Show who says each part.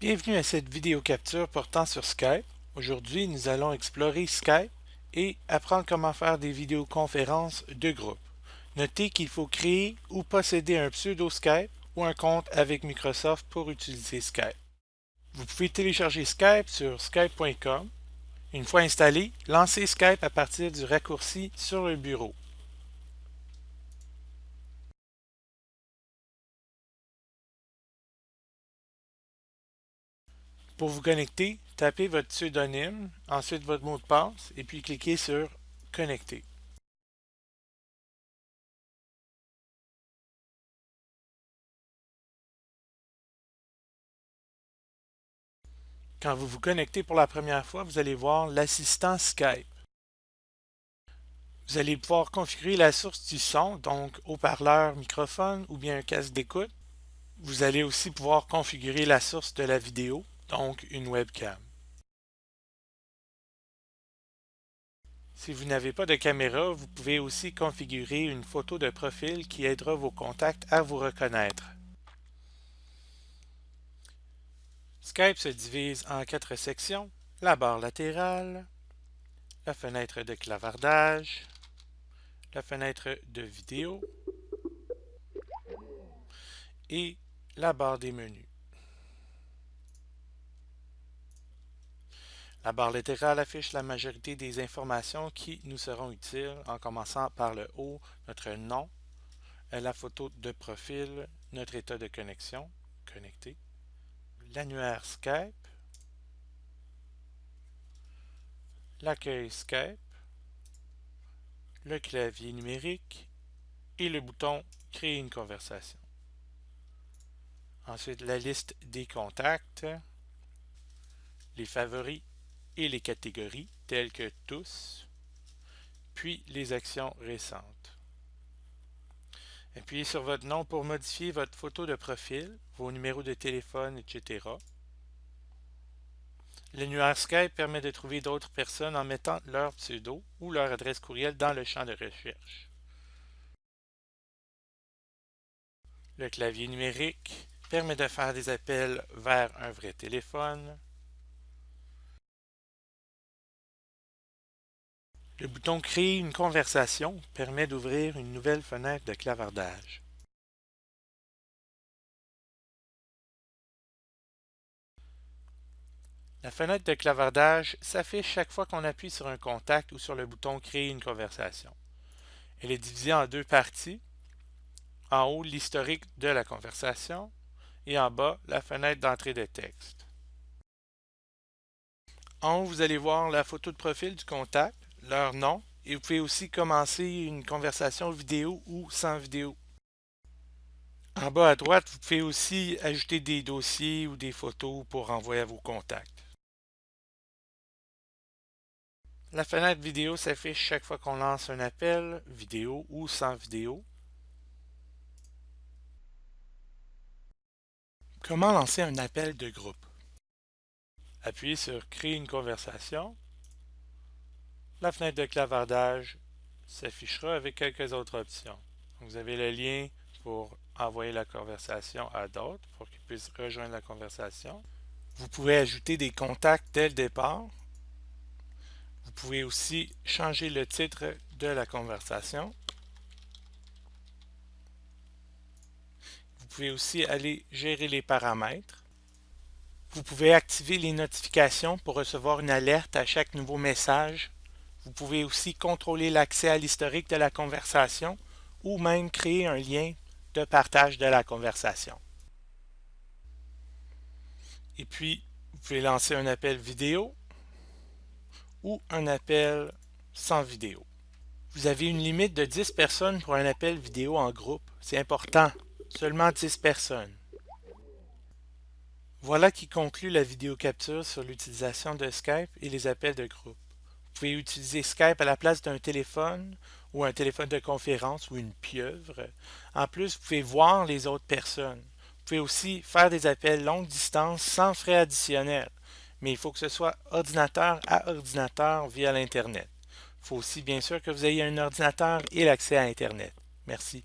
Speaker 1: Bienvenue à cette vidéo capture portant sur Skype. Aujourd'hui, nous allons explorer Skype et apprendre comment faire des vidéoconférences de groupe. Notez qu'il faut créer ou posséder un pseudo Skype ou un compte avec Microsoft pour utiliser Skype. Vous pouvez télécharger Skype sur skype.com. Une fois installé, lancez Skype à partir du raccourci sur le bureau. Pour vous connecter, tapez votre pseudonyme, ensuite votre mot de passe et puis cliquez sur Connecter. Quand vous vous connectez pour la première fois, vous allez voir l'assistant Skype. Vous allez pouvoir configurer la source du son, donc haut-parleur, microphone ou bien un casque d'écoute. Vous allez aussi pouvoir configurer la source de la vidéo, donc une webcam. Si vous n'avez pas de caméra, vous pouvez aussi configurer une photo de profil qui aidera vos contacts à vous reconnaître. Skype se divise en quatre sections, la barre latérale, la fenêtre de clavardage, la fenêtre de vidéo et la barre des menus. La barre latérale affiche la majorité des informations qui nous seront utiles en commençant par le haut, notre nom, la photo de profil, notre état de connexion, connecté, l'annuaire Skype, l'accueil Skype, le clavier numérique et le bouton Créer une conversation. Ensuite, la liste des contacts, les favoris et les catégories telles que tous, puis les actions récentes. Appuyez sur votre nom pour modifier votre photo de profil, vos numéros de téléphone, etc. L'annuaire Skype permet de trouver d'autres personnes en mettant leur pseudo ou leur adresse courriel dans le champ de recherche. Le clavier numérique permet de faire des appels vers un vrai téléphone. Le bouton Créer une conversation permet d'ouvrir une nouvelle fenêtre de clavardage. La fenêtre de clavardage s'affiche chaque fois qu'on appuie sur un contact ou sur le bouton Créer une conversation. Elle est divisée en deux parties. En haut, l'historique de la conversation et en bas, la fenêtre d'entrée de texte. En haut, vous allez voir la photo de profil du contact leur nom et vous pouvez aussi commencer une conversation vidéo ou sans vidéo. En bas à droite, vous pouvez aussi ajouter des dossiers ou des photos pour envoyer à vos contacts. La fenêtre vidéo s'affiche chaque fois qu'on lance un appel, vidéo ou sans vidéo. Comment lancer un appel de groupe? Appuyez sur Créer une conversation la fenêtre de clavardage s'affichera avec quelques autres options. Vous avez le lien pour envoyer la conversation à d'autres pour qu'ils puissent rejoindre la conversation. Vous pouvez ajouter des contacts dès le départ. Vous pouvez aussi changer le titre de la conversation. Vous pouvez aussi aller gérer les paramètres. Vous pouvez activer les notifications pour recevoir une alerte à chaque nouveau message vous pouvez aussi contrôler l'accès à l'historique de la conversation ou même créer un lien de partage de la conversation. Et puis, vous pouvez lancer un appel vidéo ou un appel sans vidéo. Vous avez une limite de 10 personnes pour un appel vidéo en groupe. C'est important, seulement 10 personnes. Voilà qui conclut la vidéo capture sur l'utilisation de Skype et les appels de groupe. Vous pouvez utiliser Skype à la place d'un téléphone ou un téléphone de conférence ou une pieuvre. En plus, vous pouvez voir les autres personnes. Vous pouvez aussi faire des appels longue distance sans frais additionnels, mais il faut que ce soit ordinateur à ordinateur via l'Internet. Il faut aussi bien sûr que vous ayez un ordinateur et l'accès à Internet. Merci.